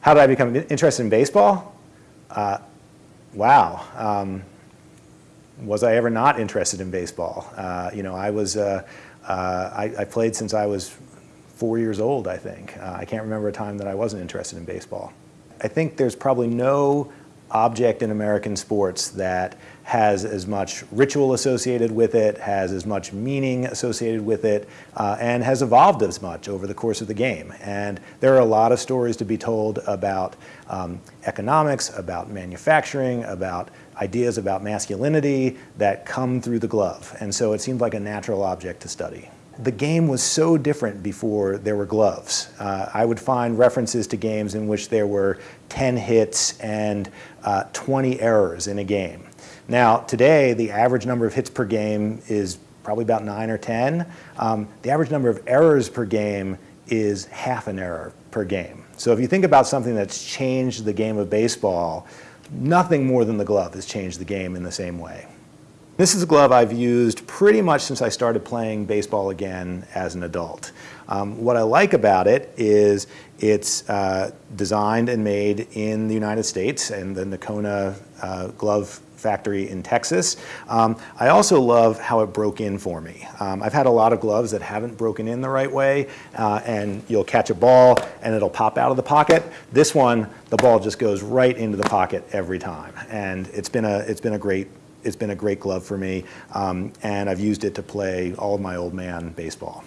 How did I become interested in baseball? Uh, wow. Um, was I ever not interested in baseball? Uh, you know, I was, uh, uh, I, I, played since I was four years old, I think. Uh, I can't remember a time that I wasn't interested in baseball. I think there's probably no object in American sports that has as much ritual associated with it, has as much meaning associated with it, uh, and has evolved as much over the course of the game. And there are a lot of stories to be told about um, economics, about manufacturing, about ideas about masculinity that come through the glove. And so it seemed like a natural object to study the game was so different before there were gloves. Uh, I would find references to games in which there were 10 hits and uh, 20 errors in a game. Now, today, the average number of hits per game is probably about 9 or 10. Um, the average number of errors per game is half an error per game. So if you think about something that's changed the game of baseball, nothing more than the glove has changed the game in the same way. This is a glove I've used pretty much since I started playing baseball again as an adult. Um, what I like about it is it's uh, designed and made in the United States and the Nocona uh, glove factory in Texas. Um, I also love how it broke in for me. Um, I've had a lot of gloves that haven't broken in the right way uh, and you'll catch a ball and it'll pop out of the pocket. This one, the ball just goes right into the pocket every time and it's been a, it's been a great it's been a great glove for me, um, and I've used it to play all of my old man baseball.